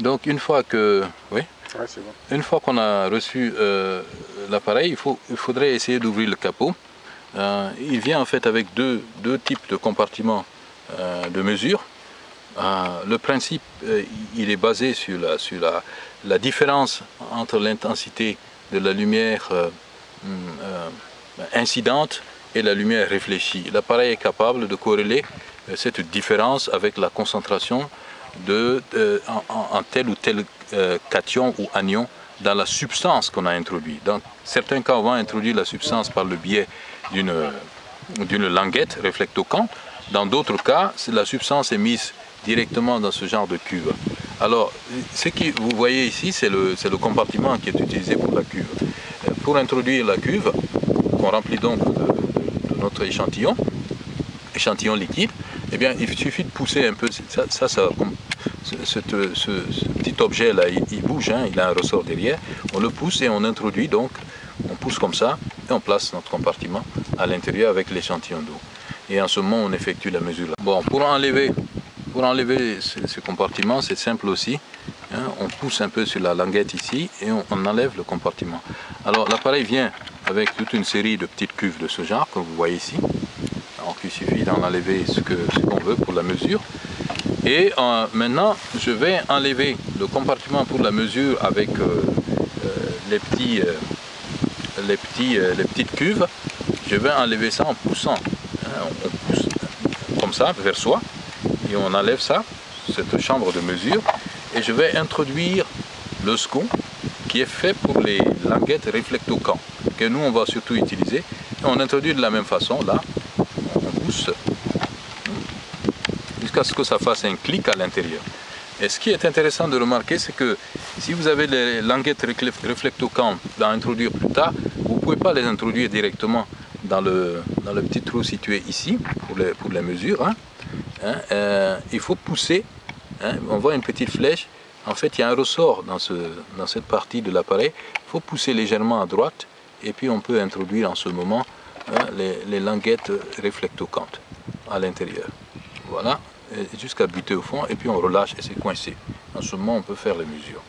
Donc une fois que, oui, Ouais, c'est bon. une fois qu'on a reçu euh, l'appareil, il, faut, il faudrait essayer d'ouvrir le capot. Euh, il vient en fait avec deux, deux types de compartiments euh, de mesure. Le principe, il est basé sur la, sur la, la différence entre l'intensité de la lumière euh, incidente et la lumière réfléchie. L'appareil est capable de corréler cette différence avec la concentration de, de- en, tel ou tel euh, cation ou anion dans la substance qu'on a introduite. Dans certains cas, on va introduire la substance par le biais d'une languette réflectocante. Dans d'autres cas, la substance est mise directement dans ce genre de cuve. Alors, ce que vous voyez ici, c'est le, le compartiment qui est utilisé pour la cuve. Euh, Pour introduire la cuve, qu'on remplit donc notre échantillon, échantillon liquide, eh bien, il suffit de pousser un peu, ça, ça, ce, petit objet-là, il, bouge, hein, il a un ressort derrière, on le pousse et on introduit donc, on pousse comme ça, et on place notre compartiment à l'intérieur avec l'échantillon d'eau. Et en ce moment, on effectue la mesure. Bon, pour enlever, pour enlever ce, compartiment, c'est simple aussi. hein, on pousse un peu sur la languette ici et on, on enlève le compartiment. Alors l'appareil vient avec toute une série de petites cuves de ce genre, comme vous voyez ici. Il suffit d'en enlever ce qu'on veut pour la mesure. Et euh, maintenant, je vais enlever le compartiment pour la mesure avec euh, euh, les, petits, les, petits, les petites cuves. Je vais enlever ça en poussant. hein, on pousse comme ça vers soi et on enlève ça, cette chambre de mesure. Et je vais introduire le scon qui est fait pour les languettes réflectocants que nous on va surtout utiliser. On introduit de la même façon là, jusqu'à ce que ça fasse un clic à l'intérieur. Et ce qui est intéressant de remarquer, c'est que si vous avez les languettes réflectocamp à introduire plus tard, vous ne pouvez pas les introduire directement dans le, dans le petit trou situé ici pour les, pour les mesures. hein. Hein, euh, il faut pousser, hein, on voit une petite flèche, en fait il y a un ressort dans, ce, dans cette partie de l'appareil, il faut pousser légèrement à droite et puis on peut introduire en ce moment hein, les, les languettes réflectocantes à l'intérieur. Voilà, jusqu'à buter au fond, et puis on relâche et c'est coincé. En ce moment, on peut faire les mesures.